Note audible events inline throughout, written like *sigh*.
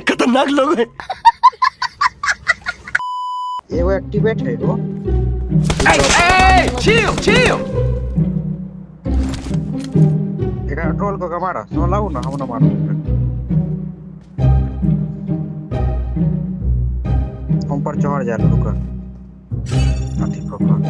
खतरनाक लोग हैं ये वो एक्टिवेट है वो Hey, hey, chill, chill. Troll को कमारा सो लाऊ ना हम ना मारो हम पर चढ़ जा रुका अति पकड़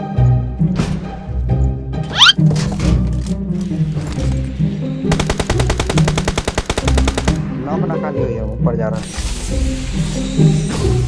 नाम ना खाली हुई है ऊपर जा रहा है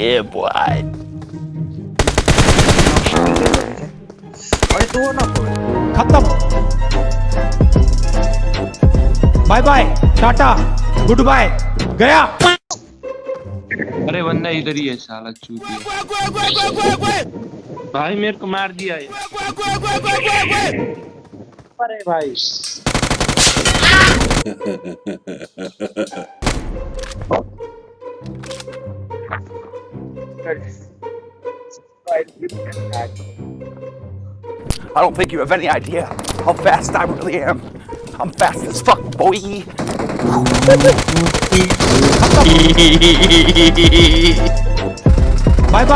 Yeah, boy. अरे तू ना खत्म bye bye tata goodbye गया अरे बंदा इधर ही है साला चूतिया। भाई मेरे को मार दिया ये। अरे भाई। *laughs* *laughs* *laughs* I don't think you have any idea how fast I really am. I'm fast as fuck, boy. Bye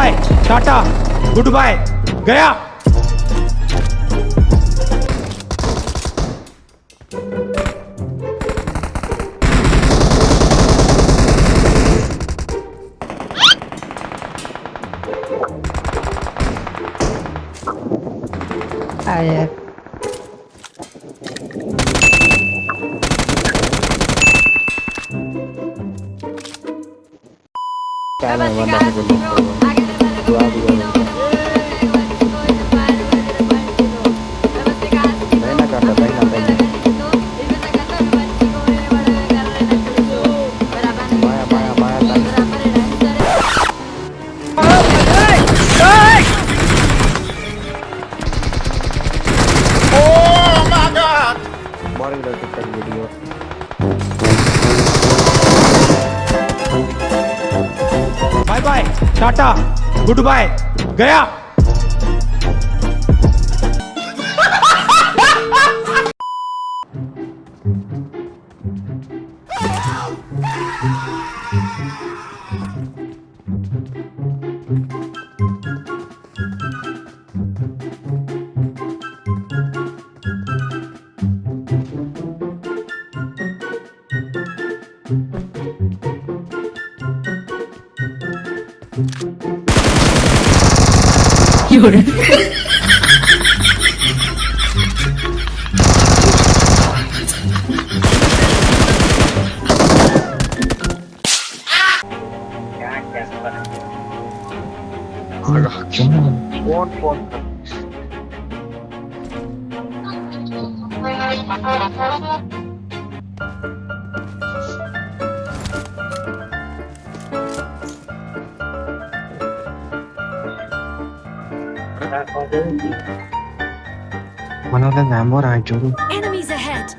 ai à, Cái này mà đặt बड़ी तक का video bye bye tata goodbye गया। *laughs* 有人。啊！天哪！One of the Namor, I Enemies ahead!